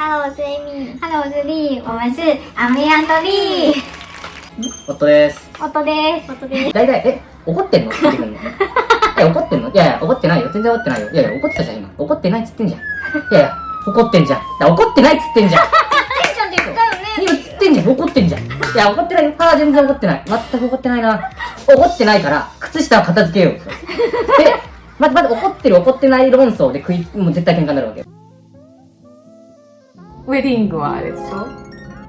Hello，我是 Amy。Hello，我是丽，我们是アメヤンとリー。夫です。夫です。夫です。大体、え、怒ってんの？って言ってくるのえ、怒ってんの？いやいや、怒ってないよ。全然怒ってないよ。いやいや、怒ってたじゃん、今。怒ってないっつってんじゃん。いやいや、怒ってんじゃん。怒ってないっつってんじゃん。今つってんじゃん。怒ってんじゃん。いや、怒ってないよ。ああ、全然怒ってない。全く怒ってないな。怒ってないから、靴下を片付けよう。で、まず、まず怒ってる怒ってない論争で食い、もう絶対喧嘩になるわけよ。ウェディングはあれでしょ？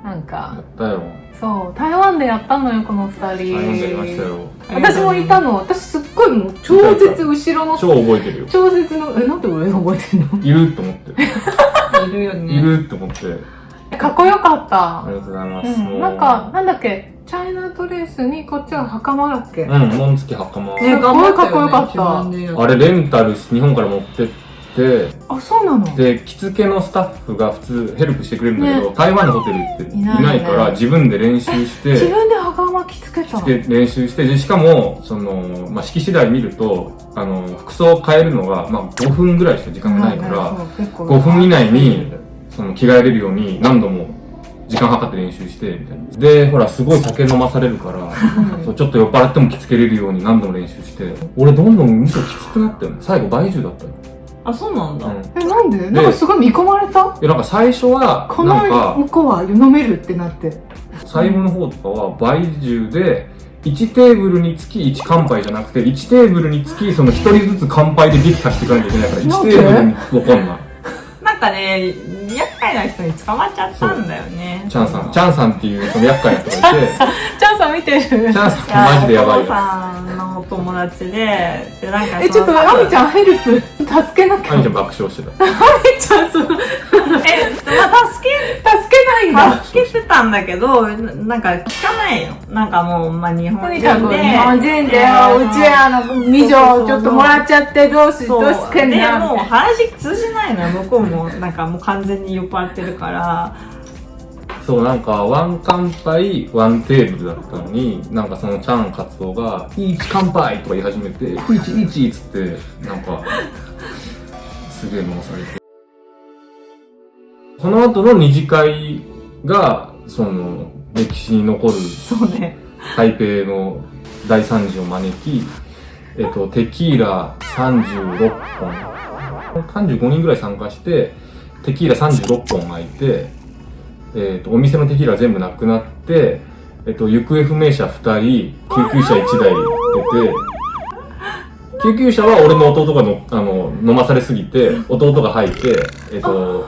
なんかだよ。そう台湾でやったのよこの二人台湾でやりましたよ。私もいたの私すっごいもう超絶後ろの超覚えてるよ。超絶のえなんで俺覚えてんの？いると思って。いるよいると思って。かっこよかったありがとうございます。うん、なんか、なんだっけ、チャイナドレスにこっちは袴だっけ、うん、紋付き袴。ねすっごいかっこよかった。あれレンタルし日本から持ってって、あ、そうなの？で、着付けのスタッフが普通ヘルプしてくれるんだけど、ね台湾のホテルっていいないから自分で練習して、自分で袴着付けたの？着付け練習して、でしかも、その、まあ、式次第見ると、あの、服装を変えるのが、まあ、5分ぐらいしか時間がないから、そう結構5分以内に、その着替えれるように何度も時間計って練習して、みたいな。で、ほら、すごい酒飲まされるから、そうちょっと酔っ払っても着付けれるように何度も練習して、俺どんどんむしろきつくなったよね。最後倍重だったよ。あ、そうなんだ。うん。え、なんで？なんかすごい見込まれた？で、なんか最初は、このなんか、向こうは飲めるってなって。最後の方とかは倍重で、1テーブルにつき1乾杯じゃなくて、1テーブルにつきその1人ずつ乾杯で撃破していかなきゃいけないから、1テーブルにわかんない。なんかね、厄介な人に捕まっちゃったんだよね。チャンさん、チャンさんっていうその厄介な人がいて、チャンさん見てるチャンさんマジでやばいよ。お父さんのお友達で、で、なんかえ、ちょっと、アミちゃんヘルプ、助けなきゃ。アミちゃん爆笑してた。アミちゃん、その、助え、まあ、助け、けないんだ。助けてたんだけど、ななんか聞かないよ。なんかもう、まあ、日本とに人で。かく日本人で、うちらの美女ちょっともらっちゃって、どうし、どうしけんで、な。もう話通じないのよ。向こうも、なんかもう完全に酔っ払ってるから。そう、なんか、ワン乾杯、ワンテーブルだったのに、なんかそのチャンカツオが、イーチ乾杯とか言い始めて、イーチイーチっつって、なんか、すげえ回されて。その後の二次会が、その、歴史に残るそうね。台北の大惨事を招き、えっと、テキーラ36本、35人ぐらい参加して、テキーラ36本空いて、えっと、お店のテキーラ全部なくなって、えっと、行方不明者2人、救急車1台出て、救急車は俺の弟がの、あの、飲まされすぎて、弟が入って、えっと、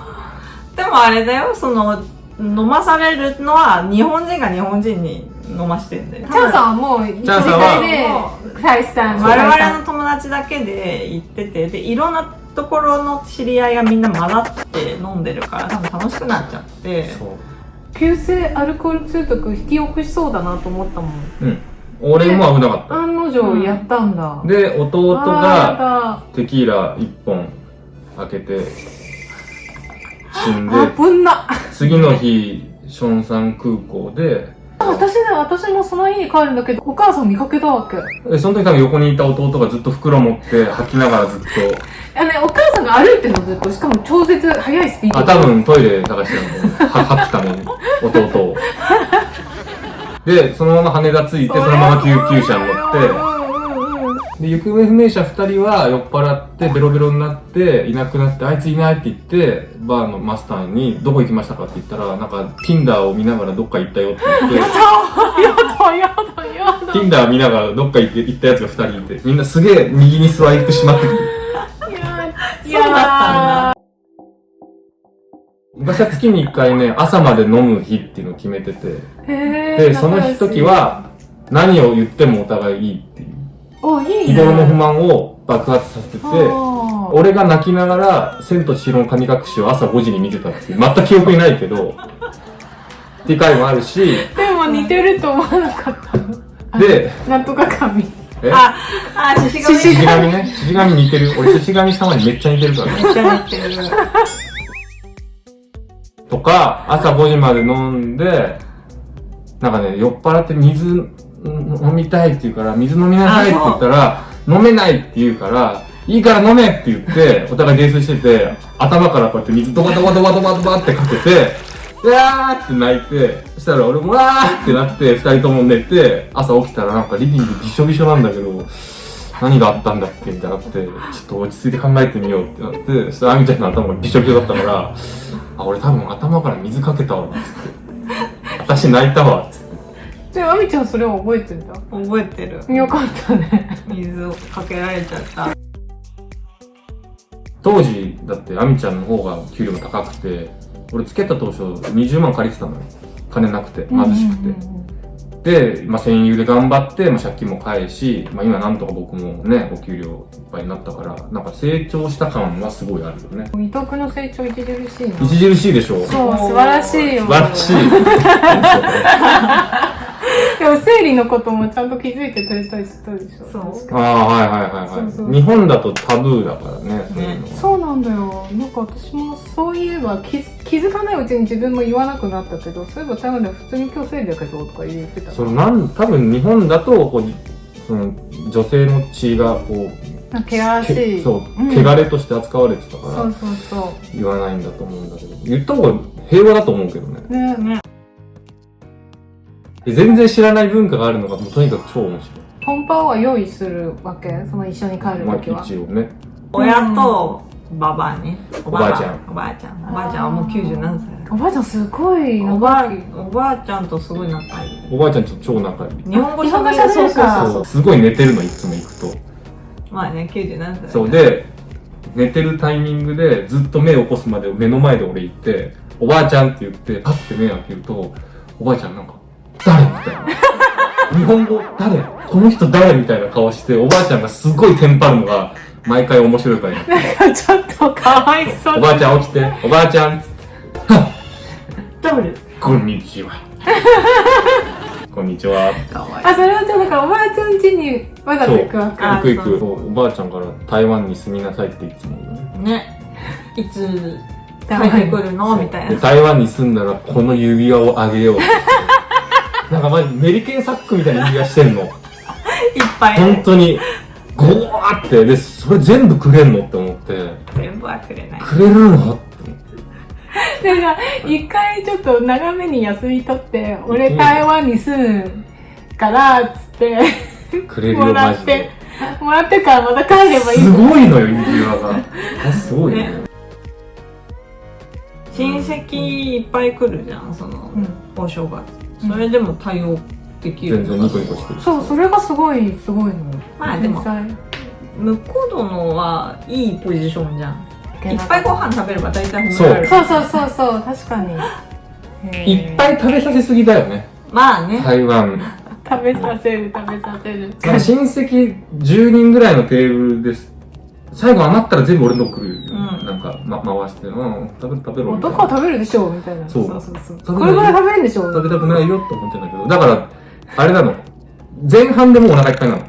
でもあれだよ、その、飲まされるのは日本人が日本人に飲ましてんだよ。チャンさんはもう、一時チャンさんは会で、大志さん、我々のの友達だけで行ってて、で、いろんなところの知り合いがみんな混ざって飲んでるから、多分楽しくなっちゃって。急性アルコール中毒引き起こしそうだなと思ったもん。うん。俺も危なかった。案の定やったんだ。で、弟が、が、テキーラ1本開けて死んで。次の日ションサン空港で私ね、私もその日に帰るんだけど、お母さん見かけたわけ。でその時多分横にいた弟がずっと袋持って吐きながらずっと。あね、お母さんが歩いてるのずっと、しかも超絶速いスピードあ多分トイレ探してたのは吐くために弟を。でそのまま羽田着いてそのまま救急車に乗ってで行方不明者2人は酔っ払ってベロベロになっていなくなってあいついないって言ってバーのマスターにどこ行きましたかって言ったらなんか Tinder を見ながらどっか行ったよって言って。やだやだやだ Tinder 見ながらどっか行って行ったやつが2人いてみんなすげえ右にスワイプしまってくる。いそうだったんだ。昔は月に1回ね朝まで飲む日っていうのを決めてて。へーでその時、は何を言ってもお互いいいっていうお、いいね。日頃の不満を爆発させてて俺が泣きながら「千と千尋の神隠し」を朝5時に見てたっていう全く記憶にないけど っていう回もあるしでも似てると思わなかったの。でなんとか神。え？あ、あ、獅子神獅子神ね獅子神似てる俺獅子神様にめっちゃ似てるからねめっちゃ似てる。とか、朝5時まで飲んで、なんかね、酔っ払って水ん飲みたいって言うから、水飲みなさいって言ったら、飲めないって言うから、いいから飲めって言って、お互い泥酔してて、頭からこうやって水ドバドバドバドバドバってかけて、うわーって泣いて、そしたら俺もわーってなって、二人とも寝て、朝起きたらなんかリビングびしょびしょなんだけど、何があったんだっけみたいになって、ちょっと落ち着いて考えてみようってなって、そしたらアミちゃんの頭がびしょびしょだったから、あ、俺多分頭から水かけたわ、つって。私泣いたわ、つって。で、あみちゃんそれを覚えてんだ。覚えてる。よかったね。水をかけられちゃった。当時だってアミちゃんの方が給料も高くて俺付き合った当初20万借りてたのよ金なくて貧しくて、で、まあ、戦友で頑張って、まあ、借金も返し、まあ、今なんとか僕もねお給料いっぱいになったからなんか成長した感はすごいあるよね伊藤君の成長著しいな。著しいでしょそう、素晴らしいよ。素晴らしい でも生理のこともちゃんと気づいてくれたりしたでしょ。そうああはいはいはいはいそうそう日本だとタブーだからねそういうのはそうなんだよ。なんか私もそういえば気づ気づかないうちに自分も言わなくなったけど、そういえば台湾では普通に今日生理だけどとか言ってた。そのなん多分日本だとこうその女性の血がこう汚らしい。けそう、ん汚れとして扱われてたからそうそうそ言わないんだと思うんだけど言った方が平和だと思うけどねう。ね。ね。で全然知らない文化があるのがもうとにかく超面白本番は用意するわけ？その一緒に帰いまある時は。一応ね親とババアね。おばあちゃんおばあちゃん。おばあちゃんはもう90何歳おばあちゃんすごいおばおばあちゃんとすごい仲いい。おばあちゃんと超仲いい日本語日本語喋る喋るからそうすごい寝てるのいつも行くとまあね、90何歳。そう。で寝てるタイミングでずっと目を起こすまで目の前で俺行っておばあちゃんって言ってパッて目を開けるとおばあちゃんなんか誰みたいな日本語誰？この人誰みたいな顔しておばあちゃんがすごいテンパるのが毎回面白いからねちょっとかわいそうおばあちゃん起きて、おばあちゃんっつって、誰？こんにちは。こんにちは。あ、それはちょっとかおばあちゃん家にわざと行くわけ。あ行く行く。おばあちゃんから台湾に住みなさいっていつも言うね。ね。いつ帰ってくるの？みたいでな。台湾に住んだらこの指輪をあげようって。なんかマジメリケンサックみたいな指輪してんの。いっぱいね。本当に、ゴワーって。で、それ全部くれんのって思って、全部はくれない。くれるのって思って。でさ、一回ちょっと長めに休み取って、俺台湾に住むから、つって、くれるもよ、らってもらってからまた帰ればいい。すごいのよ、指輪が。あすごいね。親戚いっぱい来るじゃん、その、お正月。それでも対応できる全然ニコニコしてる。そう、それがすごい、すごいの。まあでも天向こう殿はいいポジションじゃん。才いっぱいご飯食べれば大体褒められる。そうそうそうそう、確かに。いっぱい食べさせすぎだよね。まあね。台湾。食べさせる、食べさせる。親戚10人ぐらいのテーブルです。最後余ったら全部俺の来るなんか、ま、回して、うん、食べる食べろみたいな。男は食べるでしょみたいな。そうそうそうそう。これぐらい食べるんでしょ食べたくないよって思ってんだけど、だから、あれなの。前半でもうお腹いっぱいなの。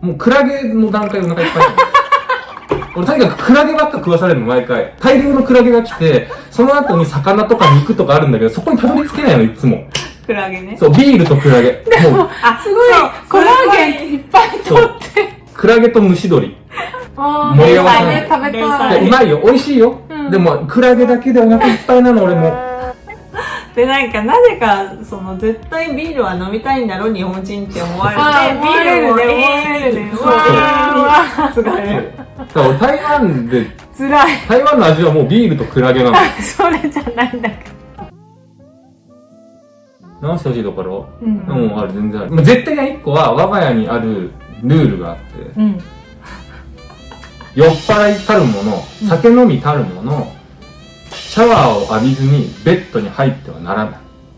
もうクラゲの段階でお腹いっぱいなの。俺とにかくクラゲばっか食わされるの毎回。大量のクラゲが来て、その後に魚とか肉とかあるんだけど、そこにたどり着けないの、いつも。クラゲね。そう、ビールとクラゲ。もう、あ、すごいそうコラーゲンいっぱい取って。クラゲと蒸し鶏。あ盛り合わせね、食べ連た載い。でうまいよ、美味しいよ。うんでも、クラゲだけでお腹いっぱいなの、俺も。で、なんか、なぜか、その、絶対ビールは飲みたいんだろ、日本人って思われて、あー思われるねビールそうわーだから俺台湾で、辛い。台湾の味はもうビールとクラゲなの。それじゃないんだけ直してほしいところ？ど。うん。うん、ある、全然ある。まあ、絶対に一個は、我が家にあるルールがあって、うん。酔っ払いたるもの、酒飲みたるもの、シャワーを浴びずにベッドに入ってはならない。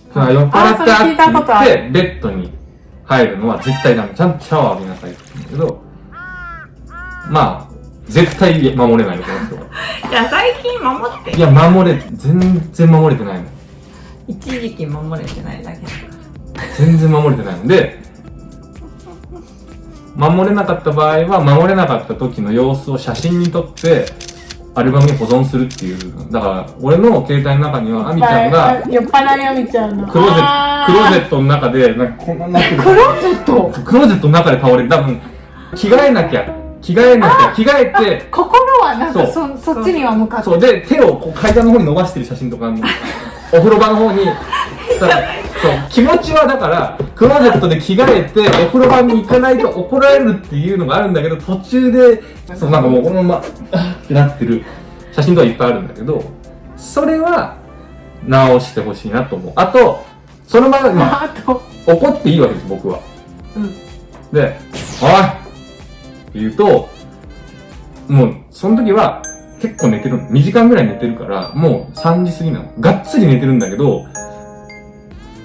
だから酔っ払ったあって言って、ベッドに入るのは絶対ダメ。ちゃんとシャワー浴びなさいって言うんだけど、まあ、絶対守れないの、この人は。じゃあ、最近守ってい。や、守れ、全然守れてないの。一時期守れてないだけだか全然守れてないので、守れなかった場合は、守れなかった時の様子を写真に撮って、アルバムに保存するっていう。だから、俺の携帯の中には、アミちゃんが、酔っ払いあみちゃんの。クローゼット、クローゼッットの中で、なんかこんなになってる。ト。クローゼット？クローゼットの中で倒れて、多分、着替えなきゃ、着替えなきゃ、着替えて、心はなんかそそそっちには向かってそう、で、手をこう階段の方に伸ばしてる写真とかあるのお風呂場の方に。だからそう、気持ちはだから、クローゼットで着替えて、お風呂場に行かないと怒られるっていうのがあるんだけど、途中で、そう、なんかもうこのまま、あーってなってる写真とかいっぱいあるんだけど、それは、直してほしいなと思う。あと、そのまま、まあ、怒っていいわけです、僕は。うんで、おいって言うと、もう、その時は、結構寝てるの。2時間ぐらい寝てるから、もう3時過ぎなの。がっつり寝てるんだけど、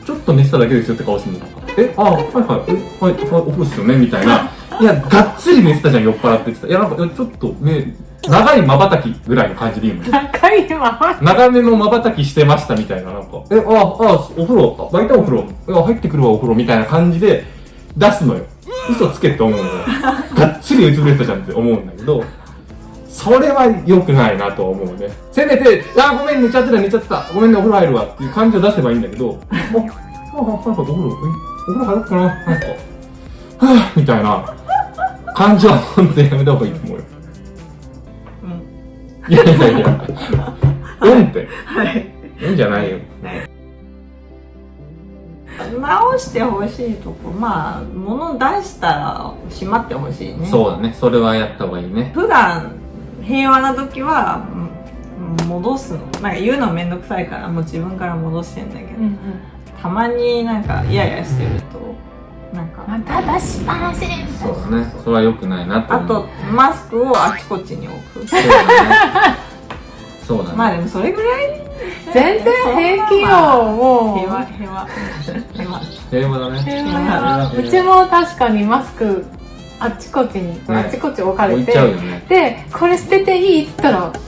ちょっと寝てただけですよって顔するの。え、あ、はいはい、え、はい、はい、お風呂っすよねみたいな。いや、がっつり寝てたじゃん、酔っ払ってって言ってた。いや、なんか、ちょっとね、長い瞬きぐらいの感じでいいの。高いまま長めの瞬きしてましたみたいな、なんか、え、あ、あ、お風呂、あ、湧いたお風呂、いや、入ってくるわお風呂みたいな感じで出すのよ。嘘つけって思うのよ。がっつりうつぶれてたじゃんって思うんだけど、それは良くないなと思うね。せめて、あ、ごめん、寝ちゃってた、寝ちゃってた。ごめんね、お風呂入るわっていう感じを出せばいいんだけど、あ、なんかお風呂、えお風呂入ろうかななんか、はぁ、みたいな感じは本当にやめた方がいいと思うよ。うん。いやいやいや。うんって。はい。いいんじゃないよ。直してほしいとこ、まあ、物出したらしまってほしいね。そうだね。それはやった方がいいね。普段平和な時はうん戻すの。なんか言うのめんどくさいからもう自分から戻してんだけど、うんうんたまになんかイヤイヤしてるとなんか。また出しっぱなしそうだね。それは良くないなとあ思う。とマスクをあちこちに置く。そうだね。そうだね。まあでもそれぐらい全然平気よもう。平和平和。平和。平和だね。平和。和。うちも確かにマスクあっちこっちに、あっちこっち置かれてね。でこれ捨てていいって言ったらって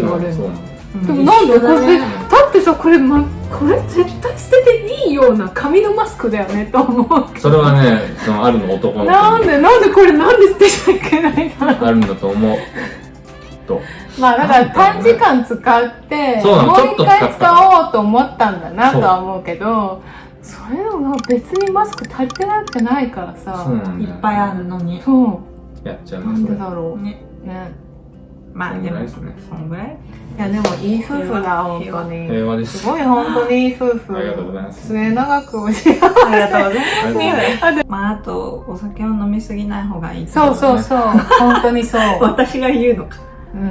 言われるの、うんでもなんでこれ、ねだってさこれ、ま、これ絶対捨てていいような紙のマスクだよねと思うそれはね、そのあるの男のなんでなんでこれなんで捨てちゃいけないの？あるんだと思う。きっと。まあだから短時間使ってもう一回使おうと思ったんだなとは思うけどそういうのが別にマスク足りてなくないからさ。そうなん。いっぱいあるのに。そやっちゃううなん。でだろう。ね。ね。まあでもそんぐらいですね。そんぐらい？いやでもいい夫婦だ本当に。平和です。す。ごい本当にいい夫婦。ありがとうございます。末永くお幸せ。ありがとうございます。ありがとうございますまああとお酒を飲みすぎない方がいいそうそうそう。本当にそう。私が言うのか。うん、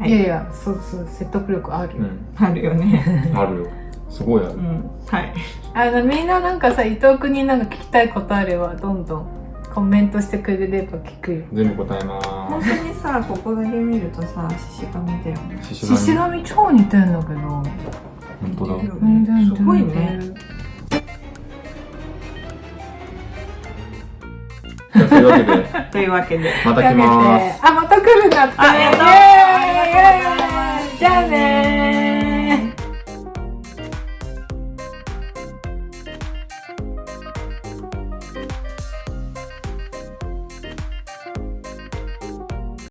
はい。い、やいやそうそう説得力あるよ、うん。あるよね。あるよ。すごいある。う。ん。はい。あのみんななんかさ伊藤君になんか聞きたいことあればどんどんコメントしてくれれば聞くよ。全部答えま本当にさここだけ見るとさ獅子神だよね。す。獅子神超似てんだけど。本当だ。すごいね。じゃあというわけで、というわけで。また来ます。あまた来るんだって。ありがとうイエー。イ